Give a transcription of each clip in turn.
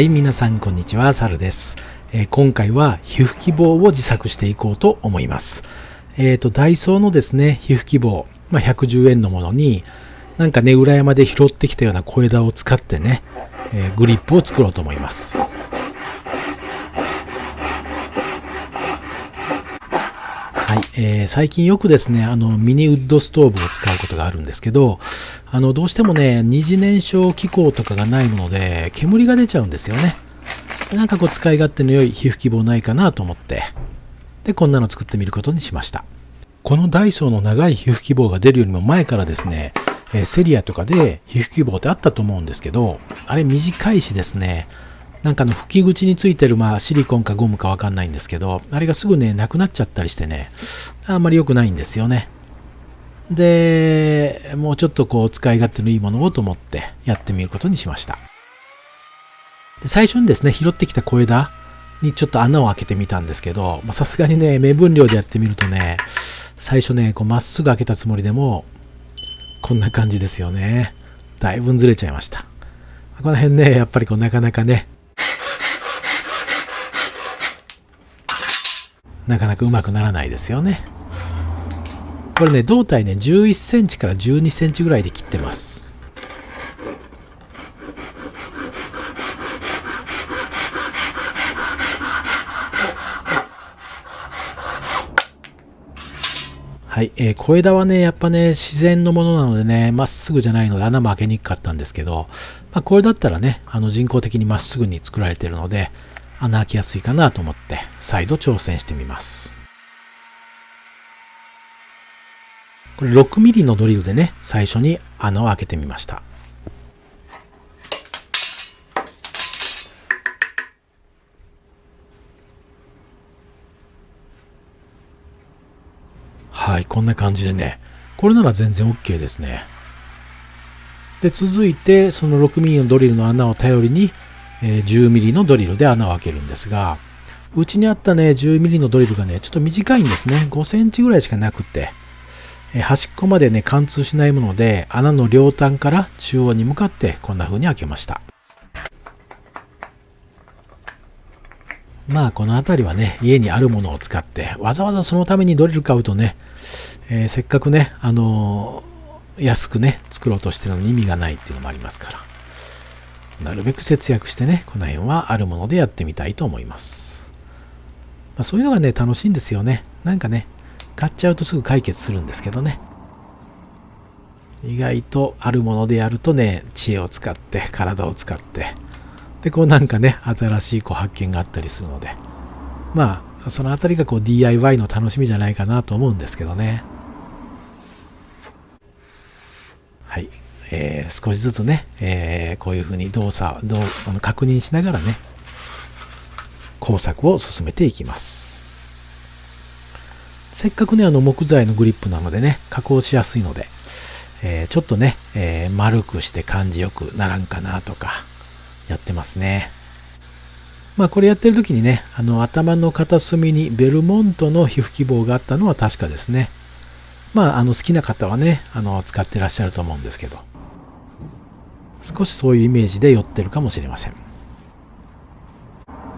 はい、皆さんこんにちは、サルです。えー今回は皮膚希望を自作していこうと思います。えっ、と、ダイソーのですね、皮膚希望、まあ、110円のものに、なんかね、裏山で拾ってきたような小枝を使ってね、えーグリップを作ろうと思います。はい、えー最近よくですね、あの、ミニウッドストーブを使うことがあるんですけど、あの、どうしてもね、二次燃焼機構とかがないもので、煙が出ちゃうんですよね。なんかこう、使い勝手の良い皮膚希望ないかなと思って、で、こんなの作ってみることにしました。このダイソーの長い皮膚希望が出るよりも前からですね、えーセリアとかで皮膚希望ってあったと思うんですけど、あれ短いしですね、なんかの吹き口についてるまあシリコンかゴムかわかんないんですけど、あれがすぐね、なくなっちゃったりしてね、あんまり良くないんですよね。で、もうちょっとこう使い勝手のいいものをと思ってやってみることにしました。で最初にですね、拾ってきた小枝にちょっと穴を開けてみたんですけど、さすがにね、目分量でやってみるとね、最初ね、こうまっすぐ開けたつもりでも、こんな感じですよね。だいぶずれちゃいました。この辺ね、やっぱりこうなかなかね、なかなかうまくならないですよね。これね、胴体ね、11センチから12センチぐらいで切ってます。はい、えー小枝はね、やっぱね、自然のものなのでね、まっすぐじゃないので穴も開けにくかったんですけど、まあ、これだったらね、あの人工的にまっすぐに作られてるので、穴開きやすいかなと思って、再度挑戦してみます。これ 6mm のドリルでね、最初に穴を開けてみました。はい、こんな感じでね、これなら全然 OK ですね。で、続いて、その 6mm のドリルの穴を頼りに、え 10mm のドリルで穴を開けるんですが、うちにあったね、10mm のドリルがね、ちょっと短いんですね。5センチぐらいしかなくて、え端っこまでね、貫通しないもので、穴の両端から中央に向かってこんな風に開けました。まあ、この辺りはね、家にあるものを使って、わざわざそのためにドリル買うとね、えーせっかくね、あのー安くね、作ろうとしてるのに意味がないっていうのもありますから、なるべく節約してね、この辺はあるものでやってみたいと思います。まあ、そういうのがね、楽しいんですよね。なんかね、買っちゃうとすぐ解決するんですけどね。意外とあるものでやるとね、知恵を使って、体を使って、で、こうなんかね、新しいこう発見があったりするので、まあ、そのあたりがこう DIY の楽しみじゃないかなと思うんですけどね。はい。えー少しずつね、えーこういうふうに動作、どうあの確認しながらね、工作を進めていきます。せっかくね、あの木材のグリップなのでね、加工しやすいので、えーちょっとね、えー丸くして感じよくならんかなとか、やってますね。まあこれやってる時にね、あの頭の片隅にベルモントの皮膚希望があったのは確かですね。まああの好きな方はね、あの使ってらっしゃると思うんですけど、少しそういうイメージで寄ってるかもしれません。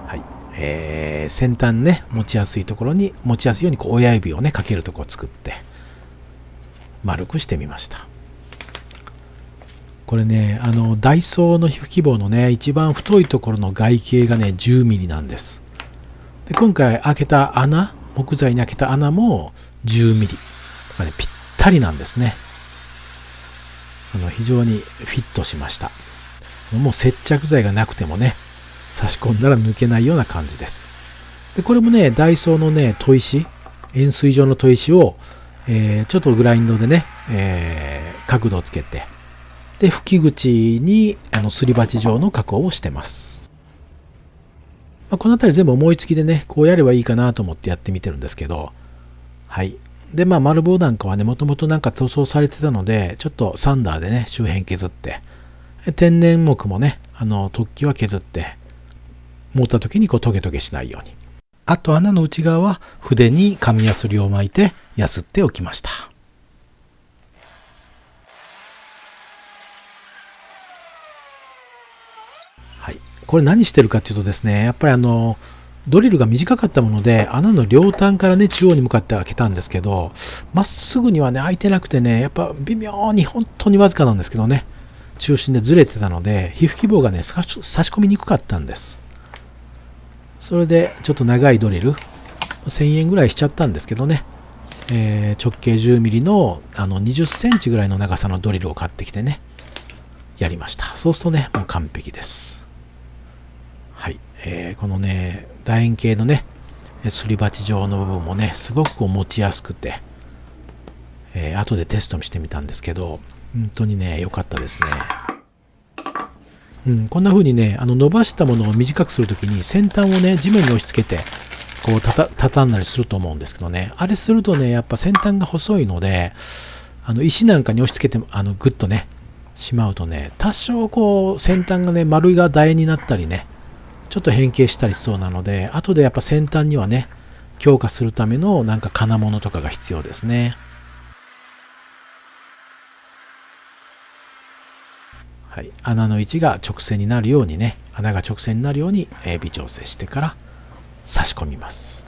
はい。えー先端ね、持ちやすいところに、持ちやすいようにこう親指をね、かけるとこを作って、丸くしてみました。これね、あの、ダイソーの皮膚希望のね、一番太いところの外径がね、10ミリなんです。で、今回開けた穴、木材に開けた穴も10ミリ。だかね、ぴったりなんですね。あの、非常にフィットしました。もう接着剤がなくてもね、差し込んだら抜けないような感じです。で、これもね、ダイソーのね、砥石、円錐状の砥石を、えーちょっとグラインドでね、えー角度をつけて、で、吹き口にあのすり鉢状の加工をしてます。まあ、この辺り全部思いつきでね、こうやればいいかなと思ってやってみてるんですけど、はい。で、まあ、丸棒なんかはね、もともとなんか塗装されてたので、ちょっとサンダーでね、周辺削って、天然木もね、あの、突起は削って、持った時にこうトゲトゲしないように。あと穴の内側は筆に紙やすりを巻いてやすっておきました。はい。これ何してるかっていうとですね、やっぱりあの、ドリルが短かったもので、穴の両端からね、中央に向かって開けたんですけど、まっすぐにはね、開いてなくてね、やっぱ微妙に本当にわずかなんですけどね、中心でずれてたので、皮膚希望がね、差し込みにくかったんです。それで、ちょっと長いドリル、1000円ぐらいしちゃったんですけどね、えー、直径 10mm のあの20センチぐらいの長さのドリルを買ってきてね、やりました。そうするとね、もう完璧です。はい。えー、このね、楕円形のね、すり鉢状の部分もね、すごくこう持ちやすくて、えー、後でテストしてみたんですけど、本当にね、良かったですね。うん、こんな風にね、あの伸ばしたものを短くするときに先端をね、地面に押し付けて、こうたた畳んだりすると思うんですけどね、あれするとね、やっぱ先端が細いので、あの石なんかに押し付けて、あのグッとね、しまうとね、多少こう先端がね、丸いが楕円になったりね、ちょっと変形したりしそうなので、後でやっぱ先端にはね、強化するためのなんか金物とかが必要ですね。はい、穴の位置が直線になるようにね、穴が直線になるように、微調整してから差し込みます。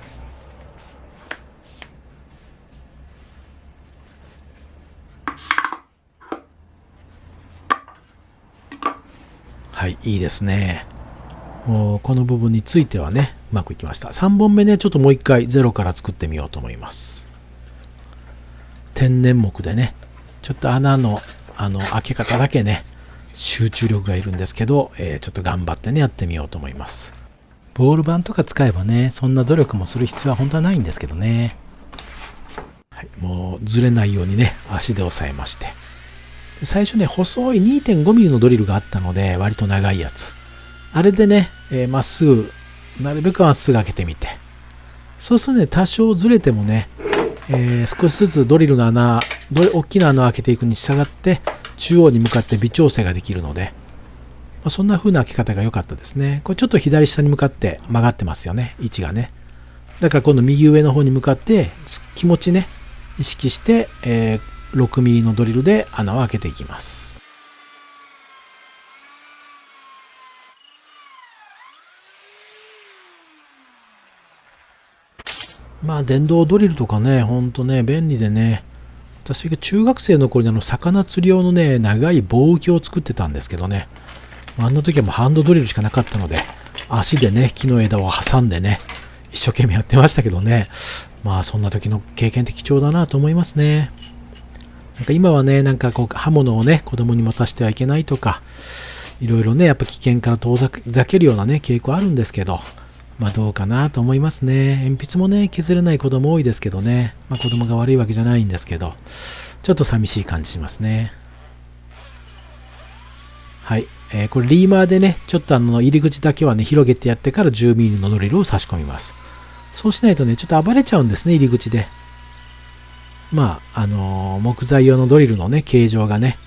はい、いいですね。この部分についてはね、うまくいきました。3本目ね、ちょっともう一回ゼロから作ってみようと思います。天然木でね、ちょっと穴のあの開け方だけね、集中力がいるんですけど、えー、ちょっと頑張ってね、やってみようと思います。ボール板とか使えばね、そんな努力もする必要は本当はないんですけどね。はい、もうずれないようにね、足で押さえまして。最初ね、細い 2.5mm のドリルがあったので、割と長いやつ。あれでね、えー、っすぐ、なるべくまっすぐ開けてみて。そうするとね、多少ずれてもね、えー、少しずつドリルの穴、大きな穴を開けていくに従って、中央に向かって微調整ができるので、まあ、そんな風な開け方が良かったですね。これちょっと左下に向かって曲がってますよね、位置がね。だから今度右上の方に向かって気持ちね、意識して、えー 6mm のドリルで穴を開けていきます。まあ電動ドリルとかね、ほんとね、便利でね、私が中学生の頃にあの魚釣り用のね、長い棒浮きを作ってたんですけどね、あんな時はもうハンドドリルしかなかったので、足でね、木の枝を挟んでね、一生懸命やってましたけどね、まあそんな時の経験って貴重だなと思いますね。なんか今はね、なんかこう刃物をね、子供に持たせてはいけないとか、いろいろね、やっぱ危険から遠ざけるようなね、傾向あるんですけど、まあどうかなと思いますね。鉛筆もね、削れない子供多いですけどね、まあ子供が悪いわけじゃないんですけど、ちょっと寂しい感じしますね。はい。えー、これリーマーでね、ちょっとあの入り口だけはね、広げてやってから 10mm のドリルを差し込みます。そうしないとね、ちょっと暴れちゃうんですね、入り口で。まあ、あのー、木材用のドリルのね、形状がね、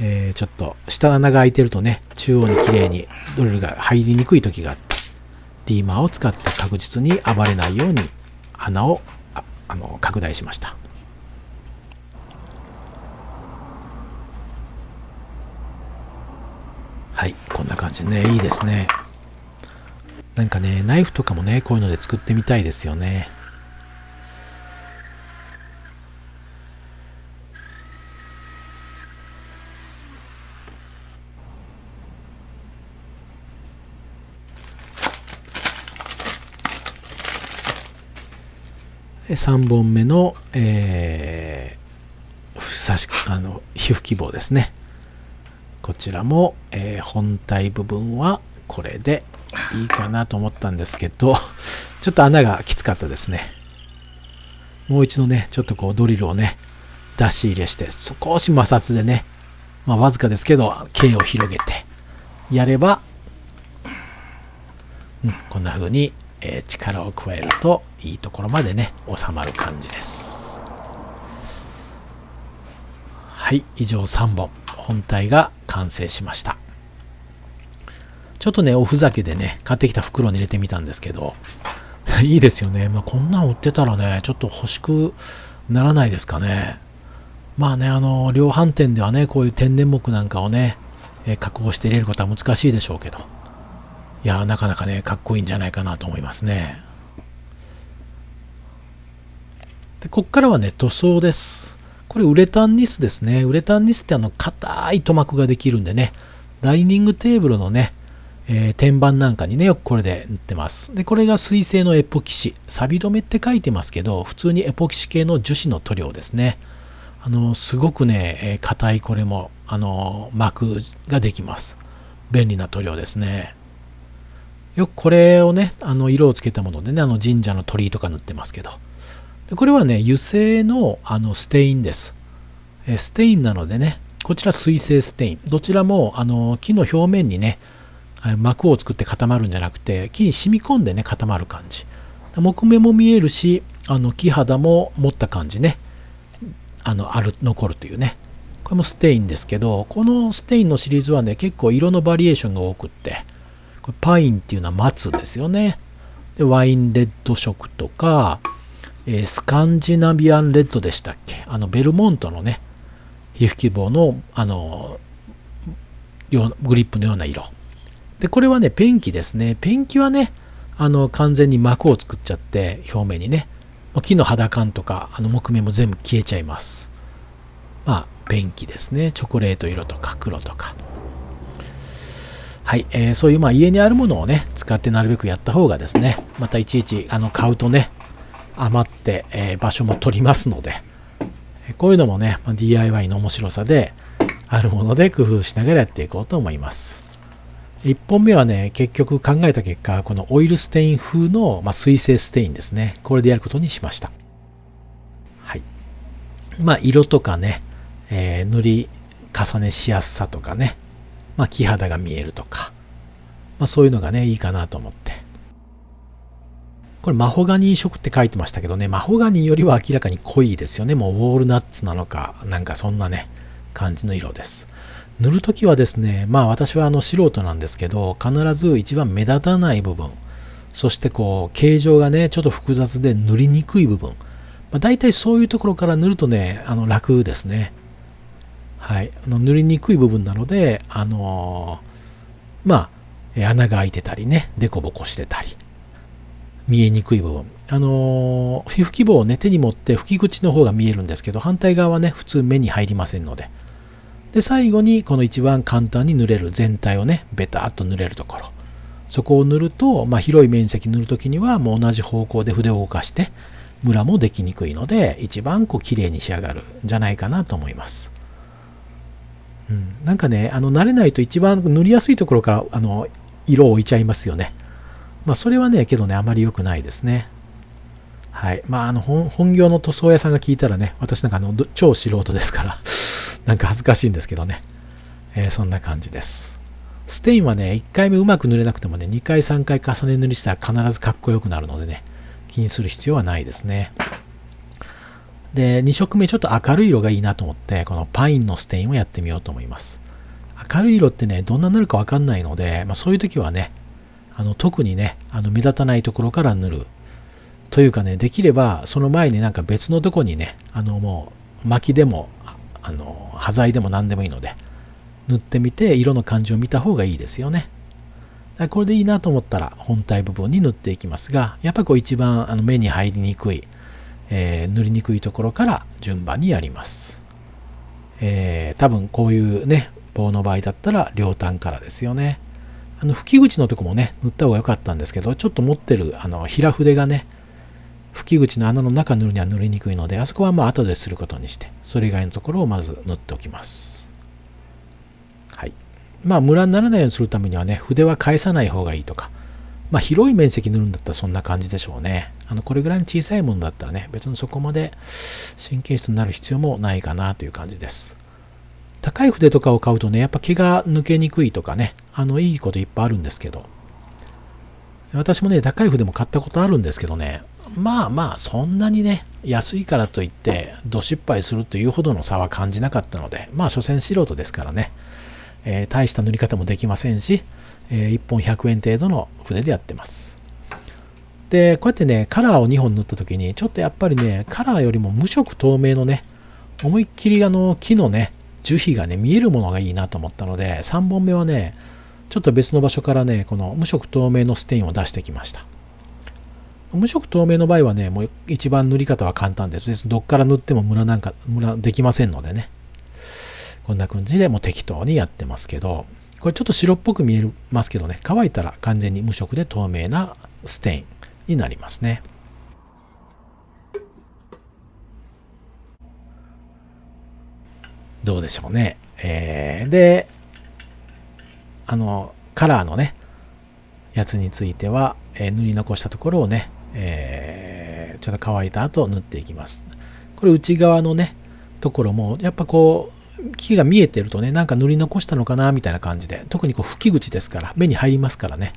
えー、ちょっと下穴が開いてるとね、中央に綺麗にドリルが入りにくい時があって、リーマーを使って確実に暴れないように穴をああの拡大しました。はい、こんな感じでね、いいですね。なんかね、ナイフとかもね、こういうので作ってみたいですよね。3本目の、えー、差しあの皮膚希望ですね。こちらも、えー、本体部分はこれでいいかなと思ったんですけどちょっと穴がきつかったですね。もう一度ねちょっとこうドリルをね出し入れして少し摩擦でねまあわずかですけど径を広げてやれば、うん、こんな風にえー、力を加えるといいところまでね収まる感じです。はい以上3本。本体が完成しました。ちょっとねおふざけでね買ってきた袋に入れてみたんですけど いいですよね、まあ、こんなん売ってたらねちょっと欲しくならないですかね。まあねあの量販店ではねこういう天然木なんかをねえ、加工して入れることは難しいでしょうけど、いやなかなかね、かっこいいんじゃないかなと思いますね。で、こっからはね、塗装です。これウレタンニスですね。ウレタンニスってあの、硬い塗膜ができるんでね、ダイニングテーブルのね、えー、天板なんかにね、よくこれで塗ってます。で、これが水性のエポキシ。錆止めって書いてますけど、普通にエポキシ系の樹脂の塗料ですね。あの、すごくね、硬、えー、いこれも、あの、膜ができます。便利な塗料ですね。よくこれをね、あの、色をつけたものでね、あの神社の鳥居とか塗ってますけど。でこれはね、油性のあのステインです。えステインなのでね、こちら水性ステイン。どちらもあの木の表面にね、膜を作って固まるんじゃなくて木に染み込んでね固まる感じ木目も見えるしあの木肌も持った感じねあのある残るというねこれもステインですけどこのステインのシリーズはね結構色のバリエーションが多くってこれパインっていうのは松ですよねでワインレッド色とか、えー、スカンジナビアンレッドでしたっけ？あのベルモントのね皮膚希望のあのグリップのような色で、これはね、ペンキですね。ペンキはね、あの、完全に膜を作っちゃって、表面にね、木の肌感とか、あの、木目も全部消えちゃいます。まあ、ペンキですね。チョコレート色とか黒とか。はい、えー、そういうまあ家にあるものをね、使ってなるべくやった方がですね、またいちいちあの買うとね、余って、えー、場所も取りますので、こういうのもね、まあ、DIY の面白さで、あるもので工夫しながらやっていこうと思います。1本目はね、結局考えた結果、このオイルステイン風の、まあ、水性ステインですね。これでやることにしました。はい。まあ、色とかね、えー、塗り重ねしやすさとかね、まあ、木肌が見えるとか、まあ、そういうのがね、いいかなと思って。これ、マホガニー色って書いてましたけどね、マホガニーよりは明らかに濃いですよね。もうウォールナッツなのか、なんかそんなね、感じの色です。塗るときはですね、まあ私はあの素人なんですけど、必ず一番目立たない部分、そしてこう、形状がね、ちょっと複雑で塗りにくい部分、まあ、大体そういうところから塗るとね、あの楽ですね。はい。あの塗りにくい部分なので、あのー、まあ、穴が開いてたりね、デコボコしてたり、見えにくい部分。あのー、皮膚希望をね、手に持って吹き口の方が見えるんですけど、反対側はね、普通目に入りませんので、で、最後にこの一番簡単に塗れる全体をね、ベターっと塗れるところ。そこを塗ると、まあ、広い面積塗るときにはもう同じ方向で筆を動かして、ムラもできにくいので、一番こう綺麗に仕上がるんじゃないかなと思います。うん、なんかね、あの慣れないと一番塗りやすいところからあの色を置いちゃいますよね。まあそれはね、けどね、あまり良くないですね。はい。まああの本業の塗装屋さんが聞いたらね、私なんかあの超素人ですから なんか恥ずかしいんですけどね。えー、そんな感じです。ステインはね、1回目うまく塗れなくてもね、2回3回重ね塗りしたら必ずかっこよくなるのでね、気にする必要はないですね。で、2色目ちょっと明るい色がいいなと思って、このパインのステインをやってみようと思います。明るい色ってね、どんなになるかわかんないので、まあ、そういう時はね、あの特にね、あの目立たないところから塗る。というかね、できればその前になんか別のとこにね、あのもう薪でもあの端材でも何でもいいので塗ってみて色の感じを見た方がいいですよねこれでいいなと思ったら本体部分に塗っていきますがやっぱこう一番あの目に入りにくい、えー、塗りにくいところから順番にやります、えー、多分こういうね棒の場合だったら両端からですよねあの吹き口のとこもね塗った方が良かったんですけどちょっと持ってるあの平筆がね吹き口の穴の中塗るには塗りにくいので、あそこはまあ後ですることにして、それ以外のところをまず塗っておきます。はい。まあムラにならないようにするためにはね、筆は返さない方がいいとか、まあ広い面積塗るんだったらそんな感じでしょうね。あの、これぐらいの小さいものだったらね、別にそこまで神経質になる必要もないかなという感じです。高い筆とかを買うとね、やっぱ毛が抜けにくいとかね、あの、いいこといっぱいあるんですけど、私もね、高い筆も買ったことあるんですけどね、まあまあそんなにね安いからといってど失敗するというほどの差は感じなかったのでまあ所詮素人ですからね、えー、大した塗り方もできませんし、えー、1本100円程度の筆でやってますでこうやってねカラーを2本塗った時にちょっとやっぱりねカラーよりも無色透明のね思いっきりあの木のね樹皮がね、見えるものがいいなと思ったので、3本目はね、ちょっと別の場所からね、この無色透明のステインを出してきました。無色透明の場合はね、もう一番塗り方は簡単です。どっから塗ってもムラなんか、ムラできませんのでね。こんな感じでもう適当にやってますけど、これちょっと白っぽく見えますけどね、乾いたら完全に無色で透明なステインになりますね。どうでしょうね。えー、で、あの、カラーのね、やつについては、えー、塗り残したところをね、えー、ちょっと乾いた後塗っていきます。これ内側のね、ところも、やっぱこう、木が見えてるとね、なんか塗り残したのかなみたいな感じで、特にこう吹き口ですから、目に入りますからね、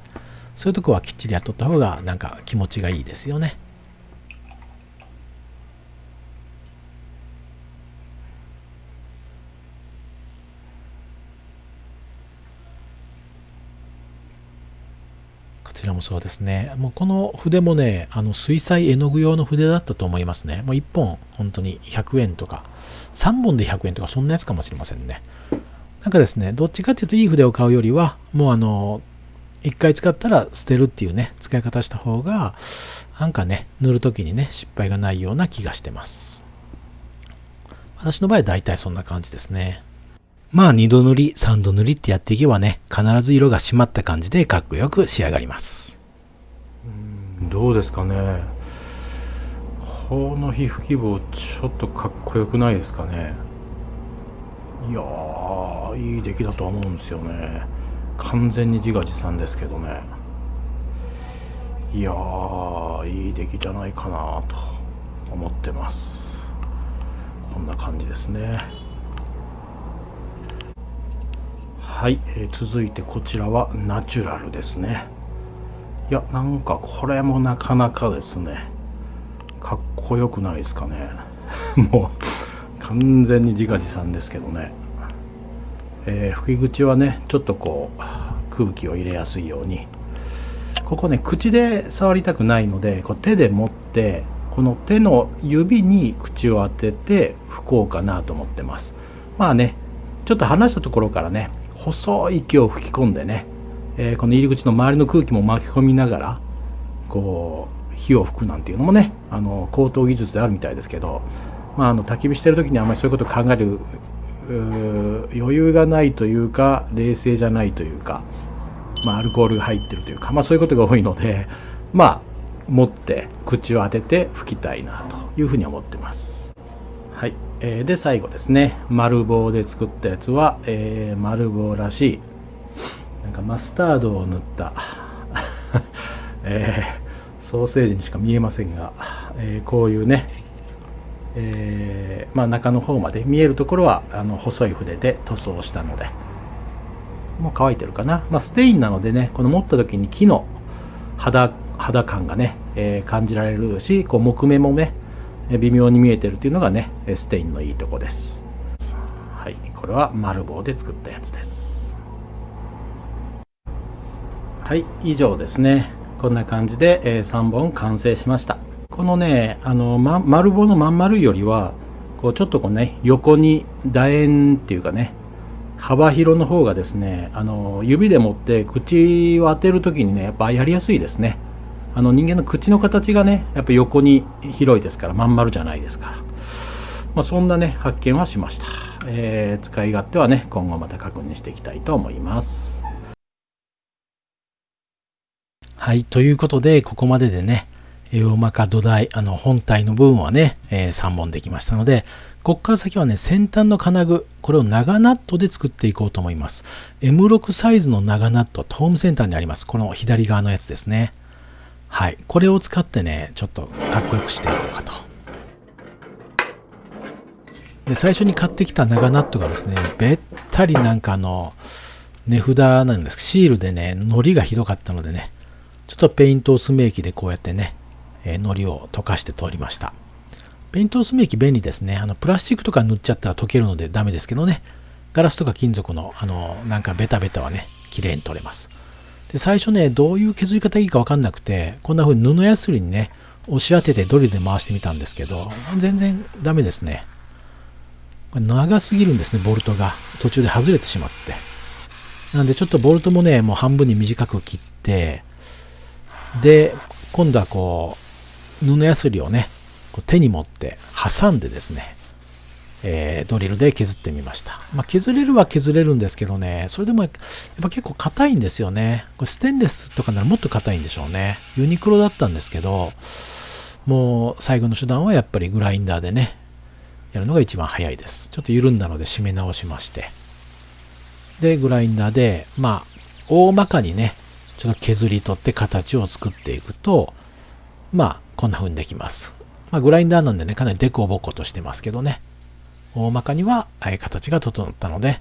そういうとこはきっちりやっとった方が、なんか気持ちがいいですよね。こちらもそうですね。もうこの筆もね、あの水彩絵の具用の筆だったと思いますね。もう1本本当に100円とか、3本で100円とかそんなやつかもしれませんね。なんかですね、どっちかっていうといい筆を買うよりは、もうあの、1回使ったら捨てるっていうね、使い方した方が、なんかね、塗るときにね、失敗がないような気がしてます。私の場合大体そんな感じですね。まあ2度塗り、3度塗りってやっていけばね、必ず色が締まった感じでかっこよく仕上がります。どうですかね。この皮膚希望ちょっとかっこよくないですかね。いやー、いい出来だと思うんですよね。完全に自画自賛ですけどね。いやー、いい出来じゃないかなと思ってます。こんな感じですね。はい、えー、続いてこちらはナチュラルですねいやなんかこれもなかなかですねかっこよくないですかね もう完全に自画自賛ですけどね、えー、吹き口はねちょっとこう空気を入れやすいように。ここね口で触りたくないのでこう手で持ってこの手の指に口を当てて吹こうかなと思ってます。まあねちょっと離したところからね細い息を吹き込んでね、えー、この入り口の周りの空気も巻き込みながらこう火を吹くなんていうのもねあの高等技術であるみたいですけど、まあ、あの焚き火してる時にあんまりそういうこと考える余裕がないというか冷静じゃないというか、まあ、アルコールが入ってるというか、まあ、そういうことが多いのでまあ持って口を当てて吹きたいなというふうに思ってます。はい、えー、で最後ですね丸棒で作ったやつは、えー、丸棒らしいなんかマスタードを塗った えー、ソーセージにしか見えませんが、えー、こういうね、えー、まあ、中の方まで見えるところはあの細い筆で塗装したのでもう乾いてるかな、まあ、ステインなのでねこの持った時に木の肌肌感がね、え感じられるしこう木目もね微妙に見えてるっていうのがねステインのいいとこです。はい。これは丸棒で作ったやつです。はい。以上ですね。こんな感じで、3本完成しました。このねあの、ま、丸棒のまん丸いよりはこうちょっとこうね横に楕円っていうかね幅広の方がですねあの指で持って口を当てる時にねやっぱやりやすいですね。あの人間の口の形がねやっぱ横に広いですからまん丸じゃないですから、まあ、そんなね発見はしました、えー、使い勝手はね今後また確認していきたいと思います。はいということでここまででね大まか土台あの本体の部分はね、えー、3本できましたのでここから先はね先端の金具これを長ナットで作っていこうと思います M6 サイズの長ナットホームセンターにありますこの左側のやつですねはい。これを使ってね、ちょっとかっこよくしていこうかと。で、最初に買ってきた長ナットがですね、べったりなんかあの、値札なんですシールでね、糊がひどかったのでね、ちょっとペイント薄め液でこうやってね、えー、糊を溶かして通りました。ペイント薄め液便利ですね。あの、プラスチックとか塗っちゃったら溶けるのでダメですけどね、ガラスとか金属の、あの、なんかベタベタはね、綺麗に取れます。で最初ね、どういう削り方いいかわかんなくて、こんな風に布やすりにね、押し当ててドリルで回してみたんですけど、全然ダメですね。これ長すぎるんですね、ボルトが。途中で外れてしまって。なんでちょっとボルトもね、もう半分に短く切って、で、今度はこう、布やすりをね、手に持って挟んでですね、えー、ドリルで削ってみました。まあ、削れるは削れるんですけどね、それでもやっぱ結構硬いんですよね。これステンレスとかならもっと硬いんでしょうね。ユニクロだったんですけど、もう最後の手段はやっぱりグラインダーでね、やるのが一番早いです。ちょっと緩んだので締め直しまして。で、グラインダーで、まあ、大まかにね、ちょっと削り取って形を作っていくと、まあ、こんな風にできます。まあ、グラインダーなんでね、かなりデコボコとしてますけどね。大まかには、え形が整ったので、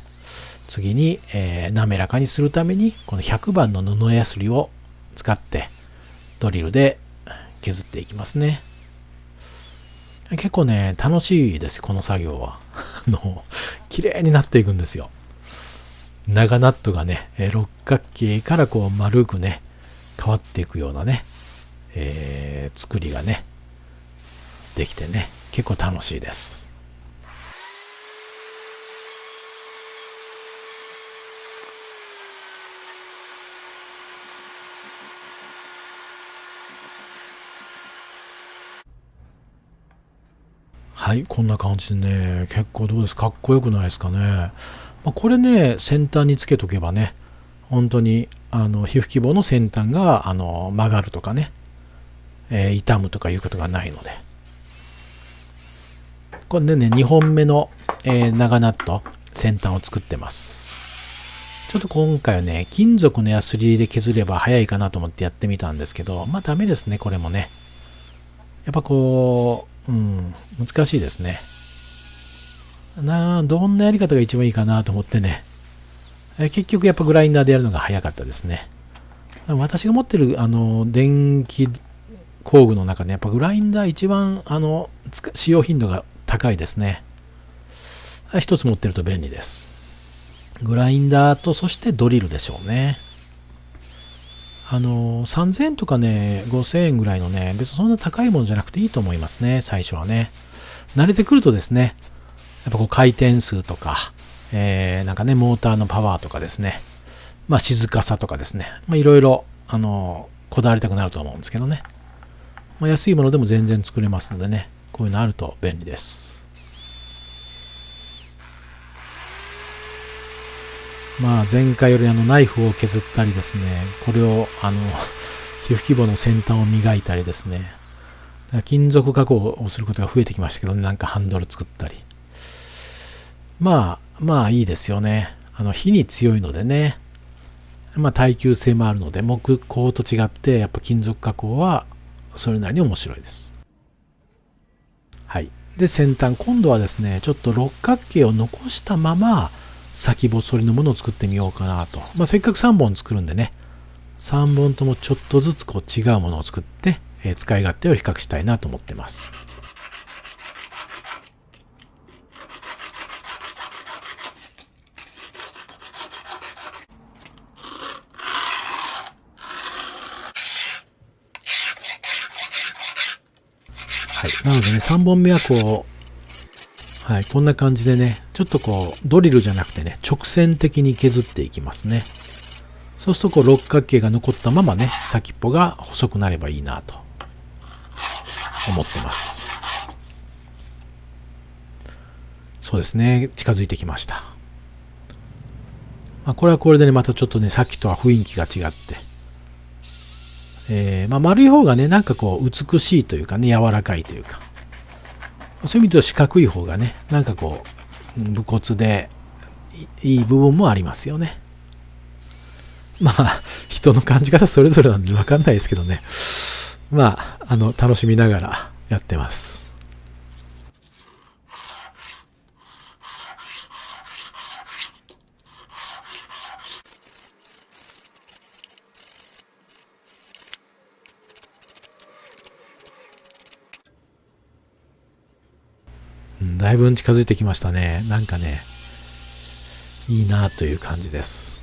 次に、えー、滑らかにするために、この100番の布やすりを使って、ドリルで削っていきますね。結構ね、楽しいです、この作業は。あの、綺麗になっていくんですよ。長ナットがね、六角形からこう丸くね、変わっていくようなね、えー、作りがね、できてね、結構楽しいです。はい、こんな感じでね、結構どうです？かっこよくないですかね？まあ、これね、先端につけとけばね、本当にあの皮膚希望の先端があの曲がるとかね、えー、痛むとかいうことがないので。これでね、2本目の、えー、長ナット、先端を作ってます。ちょっと今回はね、金属のヤスリで削れば早いかなと思ってやってみたんですけど、まあダメですね、これもね。やっぱこう、うん、難しいですね。などんなやり方が一番いいかなと思ってね。え結局やっぱグラインダーでやるのが早かったですね。私が持ってるあの電気工具の中でやっぱグラインダー一番あの使用頻度が高いですね。一つ持ってると便利です。グラインダーとそしてドリルでしょうね。あの、3000円とかね、5000円ぐらいのね、別にそんな高いものじゃなくていいと思いますね、最初はね。慣れてくるとですね、やっぱこう回転数とか、えー、なんかね、モーターのパワーとかですね、まあ静かさとかですね、まあいろいろ、あの、こだわりたくなると思うんですけどね。まあ、安いものでも全然作れますのでね、こういうのあると便利です。まあ前回よりあのナイフを削ったりですね、これをあの、皮膚規模の先端を磨いたりですね、金属加工をすることが増えてきましたけどね、なんかハンドル作ったり。まあ、まあいいですよね。あの、火に強いのでね、まあ耐久性もあるので、木工と違って、やっぱ金属加工はそれなりに面白いです。はい。で、先端、今度はですね、ちょっと六角形を残したまま、先細りのものを作ってみようかなと。まあ、せっかく3本作るんでね、3本ともちょっとずつこう違うものを作って、えー、使い勝手を比較したいなと思ってます。はい。なのでね、3本目はこう、はい、こんな感じでね、ちょっとこう、ドリルじゃなくてね、直線的に削っていきますね。そうするとこう、六角形が残ったままね、先っぽが細くなればいいなと思ってます。そうですね、近づいてきました。まあ、これはこれでね、またちょっとね、さっきとは雰囲気が違って、えー、まあ、丸い方がね、なんかこう、美しいというかね、柔らかいというか、そういう意味では四角い方がね、なんかこう、武骨でいい部分もありますよね。まあ、人の感じ方それぞれなんで分かんないですけどね。まあ、あの、楽しみながらやってます。だいぶ近づいてきましたね。なんかね、いいなという感じです。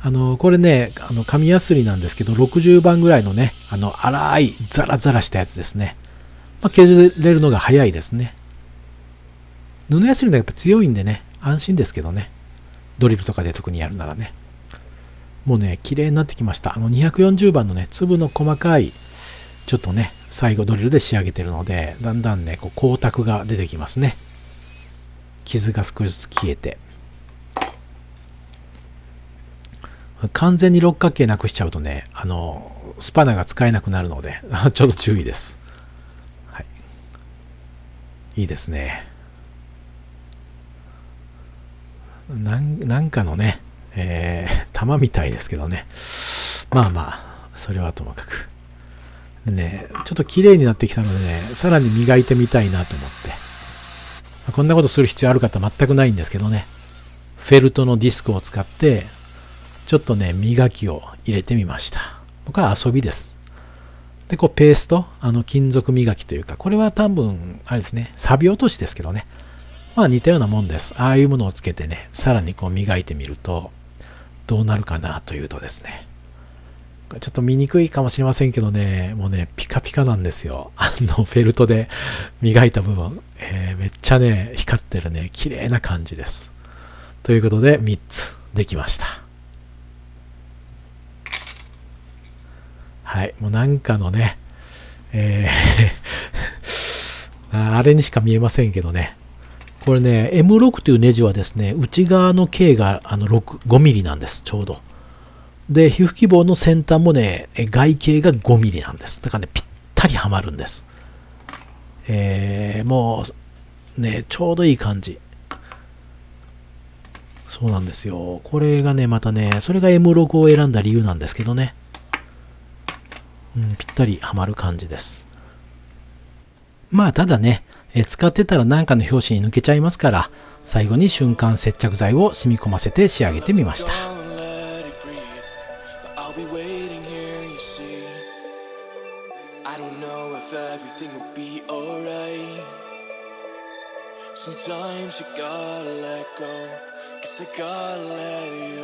あの、これね、あの、紙やすりなんですけど、60番ぐらいのね、あの、粗い、ザラザラしたやつですね。まあ、削れるのが早いですね。布やすりのやっぱ強いんでね、安心ですけどね。ドリルとかで特にやるならね。もうね、綺麗になってきました。あの240番のね、粒の細かい、ちょっとね、最後ドリルで仕上げてるので、だんだんね、こう光沢が出てきますね。傷が少しずつ消えて。完全に六角形なくしちゃうとね、あの、スパナが使えなくなるので、ちょっと注意です。はい。いいですね。なんなんかのね、えー、玉みたいですけどね。まあまあ、それはともかく。ね、ちょっと綺麗になってきたのでね、さらに磨いてみたいなと思って。まこんなことする必要ある方全くないんですけどね。フェルトのディスクを使って、ちょっとね、磨きを入れてみました。これは遊びです。で、こうペースト、あの金属磨きというか、これは多分、あれですね、錆び落としですけどね。まあ似たようなもんです。ああいうものをつけてね、さらにこう磨いてみると、どうなるかなというとですね、ちょっと見にくいかもしれませんけどね、もうね、ピカピカなんですよ。あの、フェルトで磨いた部分、えー、めっちゃね、光ってるね、綺麗な感じです。ということで、3つできました。はい、もうなんかのね、えー あれにしか見えませんけどね、これね、M6 というネジはですね、内側の径があの6 5ミリなんです、ちょうど。で、皮膚希望の先端もね、外径が5ミリなんです。だからね、ぴったりはまるんです。えー、もう、ね、ちょうどいい感じ。そうなんですよ。これがね、またね、それが M6 を選んだ理由なんですけどね。うん、ぴったりはまる感じです。まあ、ただね、え使ってたら何かの拍子に抜けちゃいますから、最後に瞬間接着剤を染み込ませて仕上げてみました。Sometimes you gotta let go, cause I gotta let you.